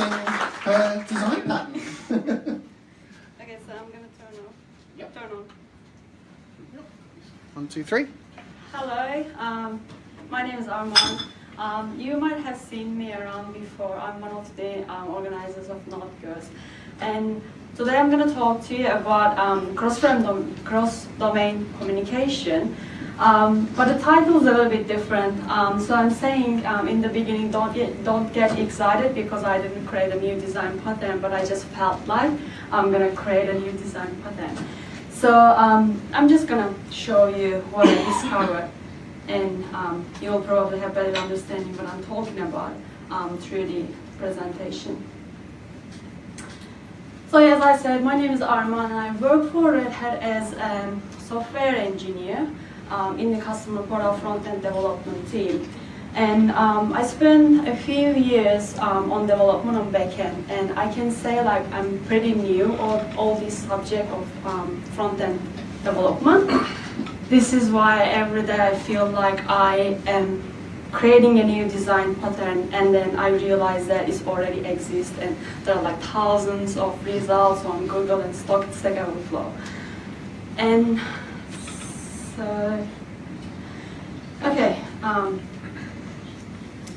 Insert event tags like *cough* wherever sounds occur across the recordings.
her design pattern. *laughs* Okay, so I'm gonna turn off. Yep. Turn on. One, two, three. Hello, um, my name is Armand. Um, you might have seen me around before. I'm one of the um, organizers of Node Girls. And today I'm going to talk to you about um, cross-domain cross communication. Um, but the title is a little bit different. Um, so I'm saying um, in the beginning, don't get, don't get excited because I didn't create a new design pattern, but I just felt like I'm going to create a new design pattern. So um, I'm just going to show you what I discovered and um, you'll probably have better understanding what I'm talking about um, through the presentation. So as I said, my name is Arman and I work for Red Hat as a software engineer um, in the customer portal front-end development team. And um, I spent a few years um, on development on backend, and I can say like I'm pretty new on all this subject of um, front-end development. This is why every day I feel like I am creating a new design pattern and then I realize that it already exists and there are like thousands of results on Google and Stack Overflow. And so, okay. Um,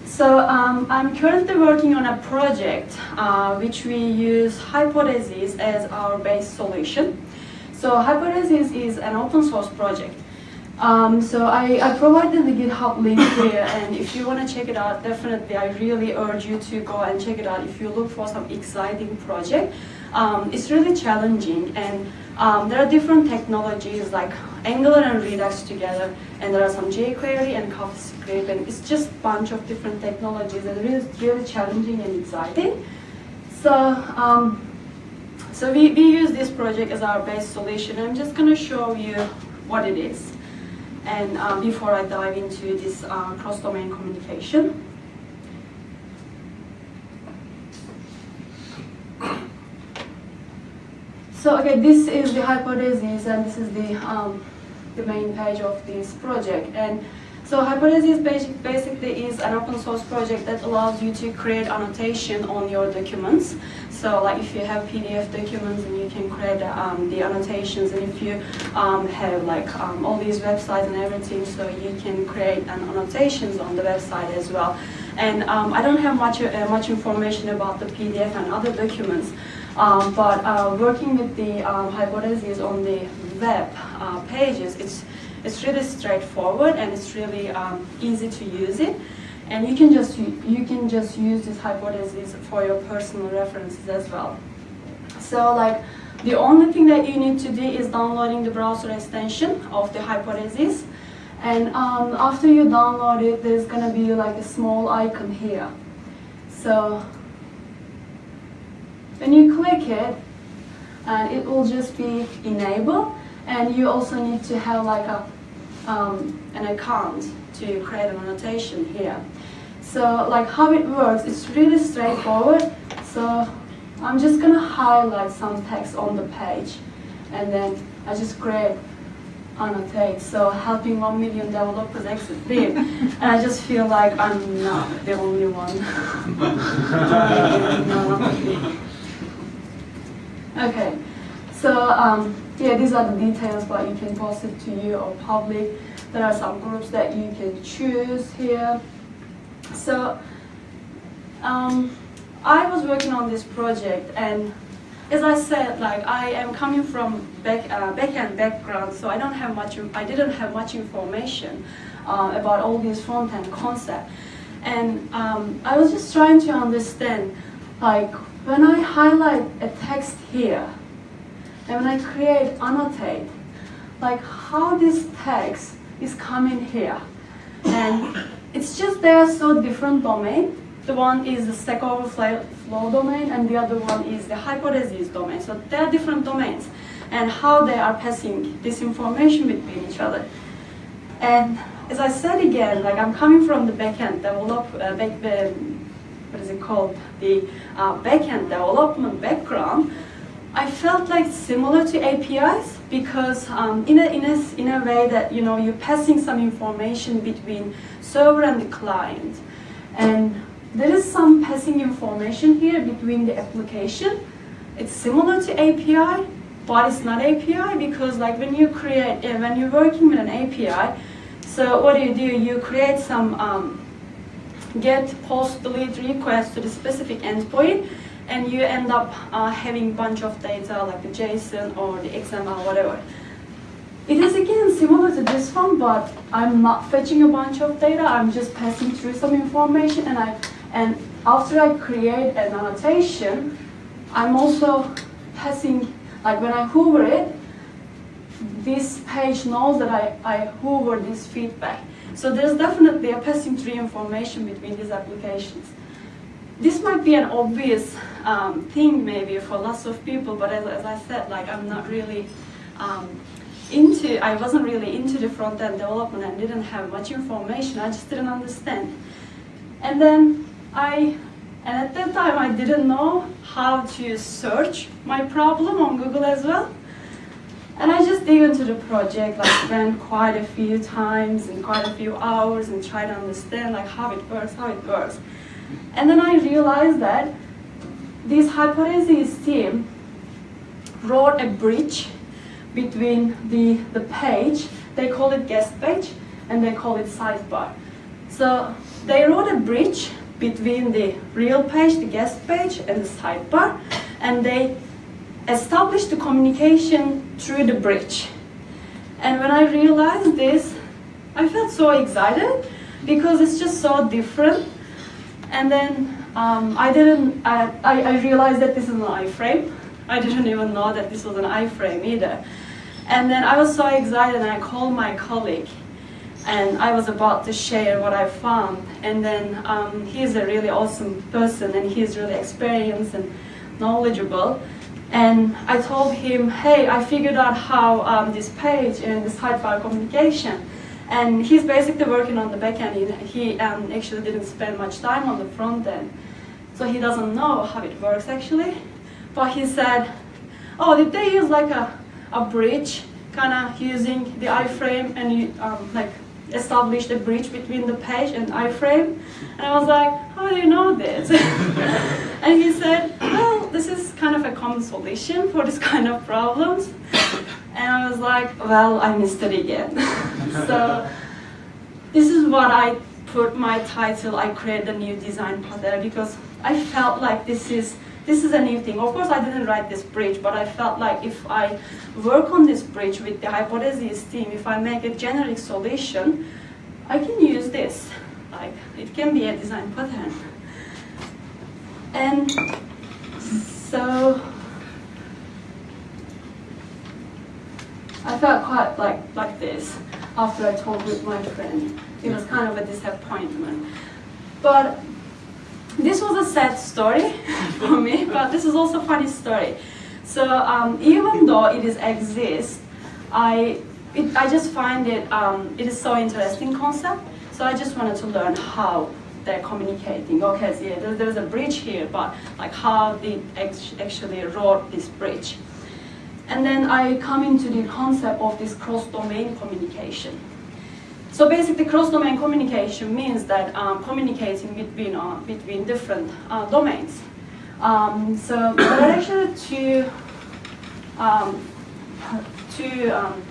so um, I'm currently working on a project uh, which we use Hypothesis as our base solution. So Hypothesis is an open source project. Um, so I, I, provided the GitHub link here, and if you want to check it out, definitely I really urge you to go and check it out if you look for some exciting project. Um, it's really challenging, and um, there are different technologies like Angular and Redux together, and there are some jQuery and CoffeeScript, and it's just a bunch of different technologies, and really, really challenging and exciting. So, um, so we, we use this project as our base solution. I'm just going to show you what it is and uh, before I dive into this uh, cross-domain communication. So okay, this is the hypothesis and this is the, um, the main page of this project. And so Hypothesis basically is an open source project that allows you to create annotation on your documents. So like if you have PDF documents and you can create um, the annotations and if you um, have like um, all these websites and everything so you can create an annotations on the website as well. And um, I don't have much, uh, much information about the PDF and other documents. Um, but uh, working with the um, hypotheses on the web uh, pages, it's, it's really straightforward and it's really um, easy to use it. And you can just you can just use this hypothesis for your personal references as well. So like the only thing that you need to do is downloading the browser extension of the hypothesis. And um, after you download it, there's gonna be like a small icon here. So when you click it, uh, it will just be enabled. And you also need to have like a um, an account to create an annotation here. So like how it works, it's really straightforward. So I'm just gonna highlight some text on the page and then I just create annotate. So helping one million developers exit *laughs* Vim. and I just feel like I'm not the only one. *laughs* okay, so um, yeah, these are the details, but you can post it to you or public. There are some groups that you can choose here. So um, I was working on this project and as I said, like I am coming from back uh, backend background, so I don't have much. I didn't have much information uh, about all these front end concepts, and um, I was just trying to understand, like when I highlight a text here, and when I create annotate, like how this text is coming here. And it's just they are so different domain. The one is the Stack Overflow domain and the other one is the hypothesis domain. So they are different domains and how they are passing this information between each other. And as I said again, like I'm coming from the backend develop, uh, back, uh, what is it called, the uh, backend development background. I felt like similar to APIs because um, in, a, in, a, in a way that you know you're passing some information between server and the client. And there is some passing information here between the application. It's similar to API, but it's not API because like when you create, uh, when you're working with an API, so what do you do? You create some um, get, post, delete request to the specific endpoint, and you end up uh, having a bunch of data like the JSON or the XML, whatever. It is again similar to this one, but I'm not fetching a bunch of data. I'm just passing through some information, and I and after I create an annotation, I'm also passing like when I hover it, this page knows that I, I hover this feedback. So there's definitely a passing through information between these applications. This might be an obvious um, thing maybe for lots of people, but as, as I said, like I'm not really um, into, I wasn't really into the front-end development and didn't have much information. I just didn't understand. And then I, and at that time I didn't know how to search my problem on Google as well. And I just dig into the project, like spent quite a few times and quite a few hours and try to understand like how it works, how it works. And then I realized that this hypothesis team wrote a bridge between the, the page, they call it guest page, and they call it sidebar. So they wrote a bridge between the real page, the guest page, and the sidebar, and they established the communication through the bridge. And when I realized this, I felt so excited because it's just so different. And then um, I didn't, I, I realized that this is an iframe. I didn't even know that this was an iframe either. And then I was so excited and I called my colleague and I was about to share what I found. And then um, he's a really awesome person and he's really experienced and knowledgeable. And I told him, hey, I figured out how um, this page and this sidebar communication. And he's basically working on the back end. He um, actually didn't spend much time on the front end. So he doesn't know how it works actually. But he said, oh, did they use like a, a bridge, kind of using the iframe and you, um, like established a bridge between the page and iframe. And I was like, how do you know this? *laughs* and he said, well, this is kind of a common solution for this *laughs* kind of problems. And I was like, well, I missed it again. *laughs* so this is what I put my title, I create a new design pattern because I felt like this is this is a new thing. Of course, I didn't write this bridge, but I felt like if I work on this bridge with the hypothesis team, if I make a generic solution, I can use this. Like, it can be a design pattern. And so, I felt quite like, like this after I talked with my friend. It was kind of a disappointment. But this was a sad story *laughs* for me, but this is also a funny story. So um, even though it is exists, I it, I just find it um, it is so interesting concept. So I just wanted to learn how they're communicating. Okay, so yeah, there, there's a bridge here, but like how they actually wrote this bridge. And then I come into the concept of this cross-domain communication. So basically, cross-domain communication means that um, communicating between, uh, between different uh, domains. Um, so there are actually two, um, two um,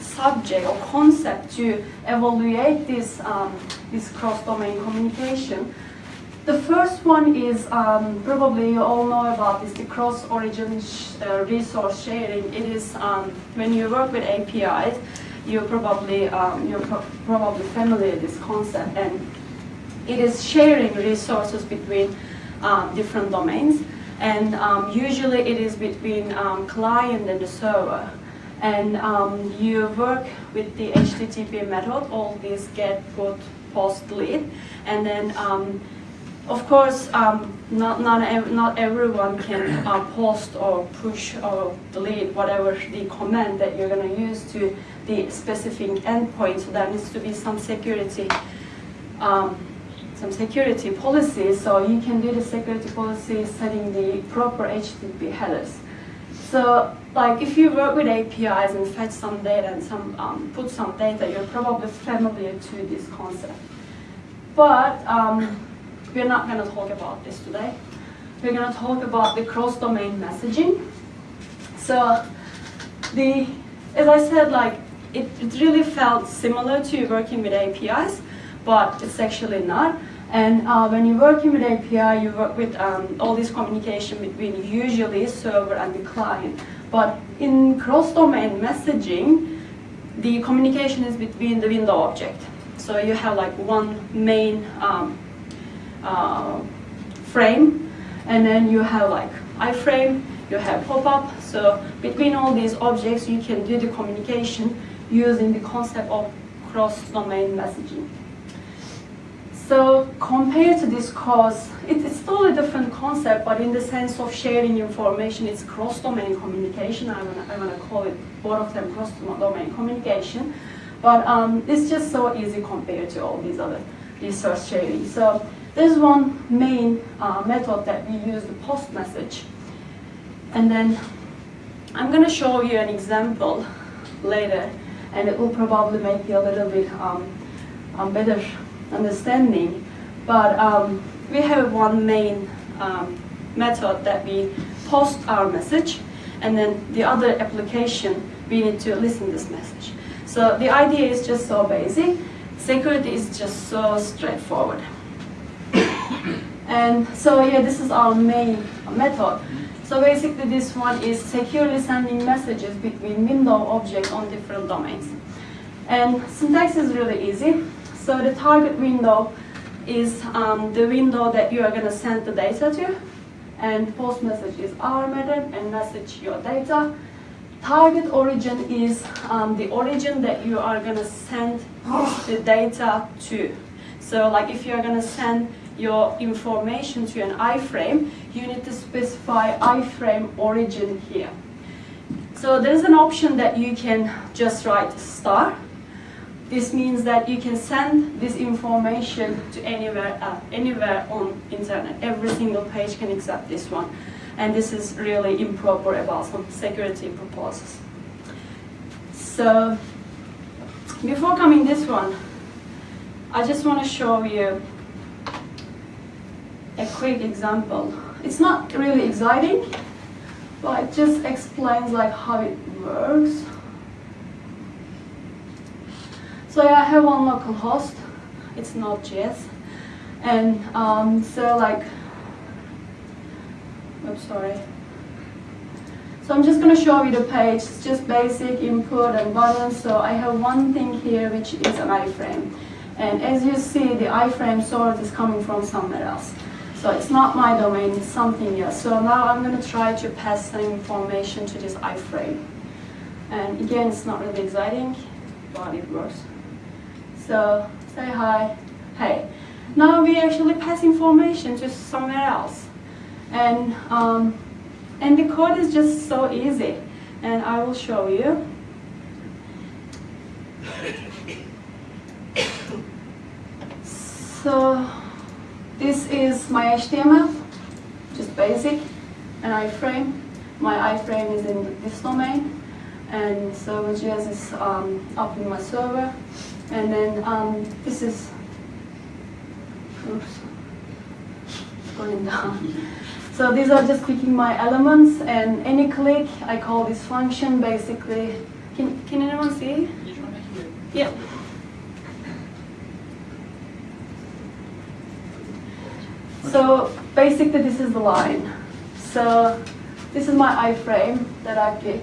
subject or concept to evaluate this, um, this cross-domain communication. The first one is, um, probably you all know about this, the cross-origin uh, resource sharing. It is when you work with APIs, you're probably um, you're pro probably familiar with this concept, and it is sharing resources between um, different domains, and um, usually it is between um, client and the server. And um, you work with the HTTP method, all these get, put, post, delete, and then um, of course, um, not, not, ev not everyone can uh, post or push or delete whatever the command that you're going to use to the specific endpoint. So there needs to be some security, um, some security policies. So you can do the security policy setting the proper HTTP headers. So like if you work with APIs and fetch some data and some um, put some data, you're probably familiar to this concept. But um, we're not going to talk about this today. We're going to talk about the cross-domain messaging. So the, as I said, like it, it really felt similar to working with APIs, but it's actually not. And uh, when you're working with API, you work with um, all this communication between usually server and the client. But in cross-domain messaging, the communication is between the window object. So you have like one main um, uh, frame, and then you have like iframe, you have pop-up. So between all these objects, you can do the communication using the concept of cross-domain messaging. So compared to this CORS, it, it's totally different concept, but in the sense of sharing information, it's cross-domain communication. I want I wanna call it both of them cross-domain communication. But um, it's just so easy compared to all these other resource sharing. So there's one main uh, method that we use, the post message. And then I'm going to show you an example later, and it will probably make you a little bit um, um, better understanding. But um, we have one main method that we post our message, and then the other application, we need to listen this message. So the idea is just so basic. Security is just so straightforward. *coughs* and so yeah, this is our main method. So basically this one is securely sending messages between window objects on different domains. And syntax is really easy. So the target window is um, the window that you are going to send the data to. And post message is our method and message your data. Target origin is um, the origin that you are going to send the data to. So like if you're going to send your information to an iframe, you need to specify iframe origin here. So there's an option that you can just write star. This means that you can send this information to anywhere, uh, anywhere on internet. Every single page can accept this one. And this is really improper about some security purposes. So before coming this one, I just want to show you a quick example. It's not really exciting, but it just explains like how it works. So yeah, I have one local host. It's Node.js. And um, so like, I'm sorry. So I'm just going to show you the page. It's just basic input and buttons. So I have one thing here, which is an iframe. And as you see, the iframe source is coming from somewhere else. So it's not my domain, it's something else. So now I'm going to try to pass some information to this iframe. And again, it's not really exciting, but it works. So say hi, hey. Now we actually pass information to somewhere else. And, um, and the code is just so easy. And I will show you. *coughs* So this is my HTML, just basic, an iframe. My iframe is in this domain, and server.js is um, up in my server. And then um, this is, oops, going down. *laughs* So these are just clicking my elements, and any click, I call this function basically. Can, can anyone see? Yeah. So basically this is the line. So this is my iframe that I pick.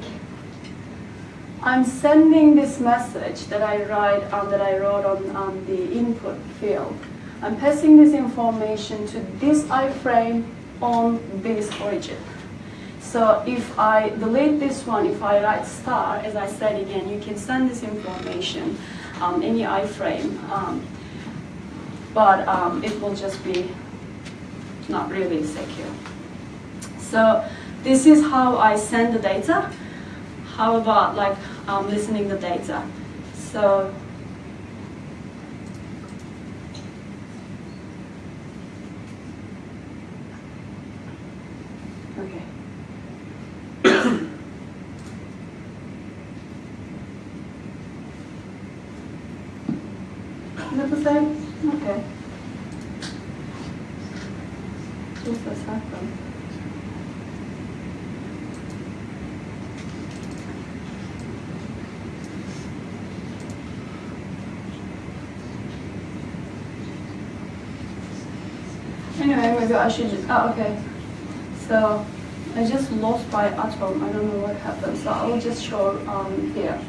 I'm sending this message that I write um, that I wrote on, on the input field. I'm passing this information to this iframe on this origin. So if I delete this one, if I write star, as I said again, you can send this information um, any iframe, um, but um, it will just be not really secure. So this is how I send the data. How about like um, listening the data? So okay. *coughs* Is that the same? Okay. Second? Anyway, maybe I should just, oh, okay. So, I just lost my Atom, I don't know what happened, so I will just show um, here.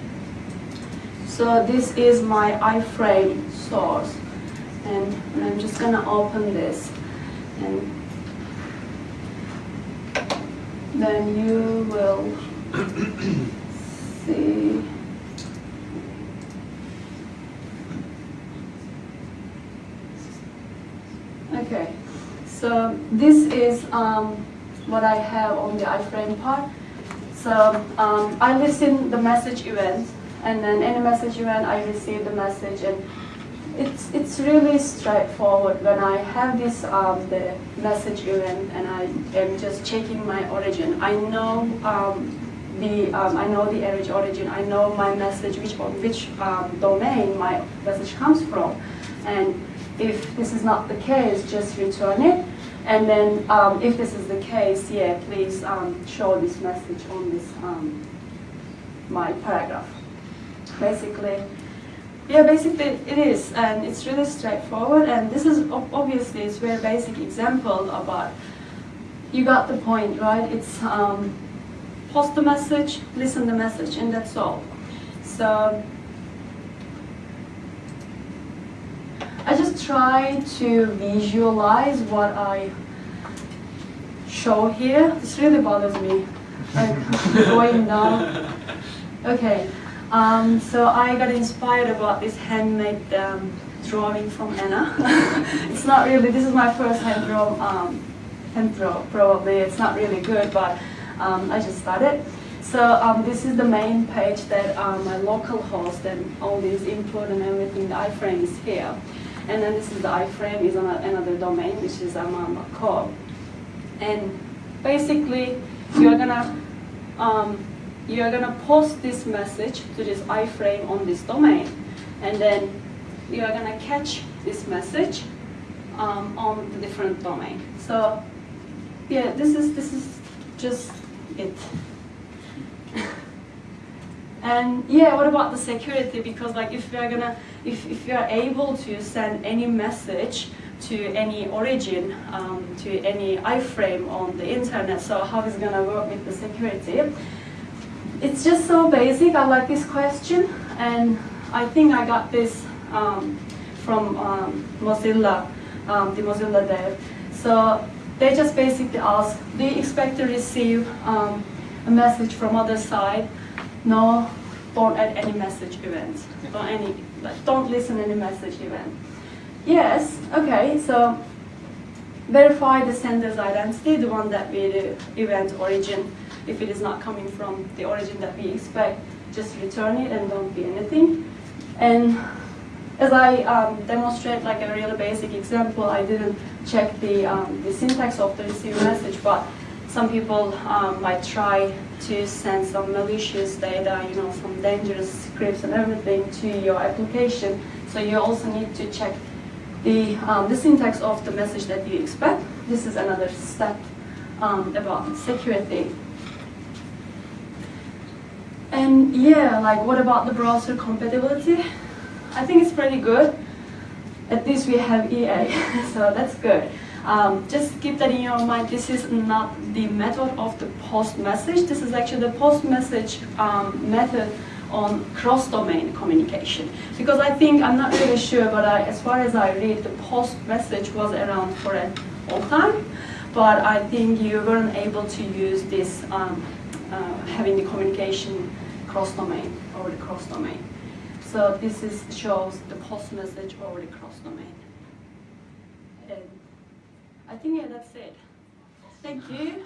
So this is my iframe source, and I'm just gonna open this, and then you will see. Okay, so this is um, what I have on the iframe part. So um, I listen the message event, and then any message event I receive the message, and it's it's really straightforward. When I have this um, the message event, and I am just checking my origin, I know um, the um, I know the origin origin. I know my message, which which um, domain my message comes from, and if this is not the case, just return it. And then um, if this is the case, yeah, please um, show this message on this um, my paragraph. Basically, yeah, basically it is, and it's really straightforward. And this is obviously it's very basic example about. You got the point, right? It's um, post the message, listen the message, and that's all. So I just try to visualize what I show here. This really bothers me. Like *laughs* going down. Okay. Um, so I got inspired about this handmade um, drawing from Anna. *laughs* it's not really. This is my first hand draw. Um, hand draw. Probably it's not really good, but um, I just started. So um, this is the main page that um, my local host and all these input and everything. The iframe is here. And then this is the iframe is on another domain, which is amama.com. And basically, you're gonna you're gonna post this message to this iframe on this domain, and then you're gonna catch this message um, on the different domain. So yeah, this is this is just it. *laughs* And yeah, what about the security? Because like if you're gonna, if, if you're able to send any message to any origin, um, to any iframe on the internet, so how is it gonna work with the security? It's just so basic. I like this question, and I think I got this um, from um, Mozilla, um, the Mozilla dev. So they just basically ask, do you expect to receive um, a message from other side? No, don't add any message events. Don't any, don't listen any message event. Yes, okay, so verify the sender's identity, the one that we do event origin. If it is not coming from the origin that we expect, just return it and don't be anything. And as I um, demonstrate like a really basic example, I didn't check the, um, the syntax of the receive message, but some people um, might try to send some malicious data, you know, some dangerous scripts and everything to your application. So you also need to check the, um, the syntax of the message that you expect. This is another step um, about security. And yeah, like what about the browser compatibility? I think it's pretty good. At least we have IE, *laughs* so that's good. Um, just keep that in your mind. This is not the method of the post message. This is actually the post message um, method on cross-domain communication. Because I think, I'm not really sure, but I, as far as I read, the post message was around for a long time. But I think you weren't able to use this um, uh, having the communication cross-domain over the cross-domain. So this is shows the post message over the cross-domain. And I think yeah, that's it. Thank you.